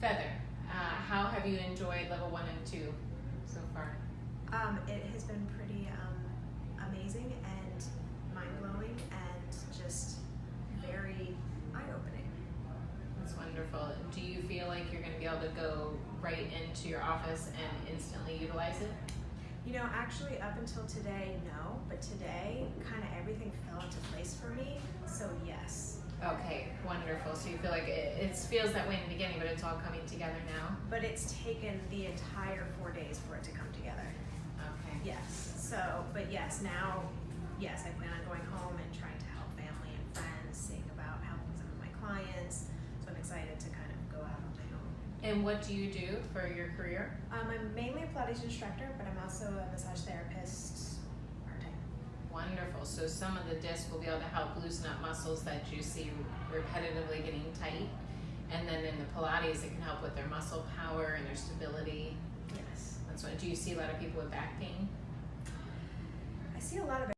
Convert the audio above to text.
Feather, uh, how have you enjoyed level one and two so far? Um, it has been pretty um, amazing and mind blowing and just very eye opening. That's wonderful. Do you feel like you're going to be able to go right into your office and instantly utilize it? You know, actually up until today, no, but today kind of everything fell into place for me, so yes wonderful. So you feel like it, it feels that way in the beginning, but it's all coming together now. but it's taken the entire four days for it to come together. Okay. Yes. So, but yes, now, yes, I plan on going home and trying to help family and friends, seeing about helping some of my clients. So I'm excited to kind of go out on my own. And what do you do for your career? Um, I'm mainly a Pilates instructor, but I'm also a massage therapist. Wonderful. So some of the discs will be able to help loosen up muscles that you see repetitively getting tight. And then in the Pilates, it can help with their muscle power and their stability. Yes. That's what. Do you see a lot of people with back pain?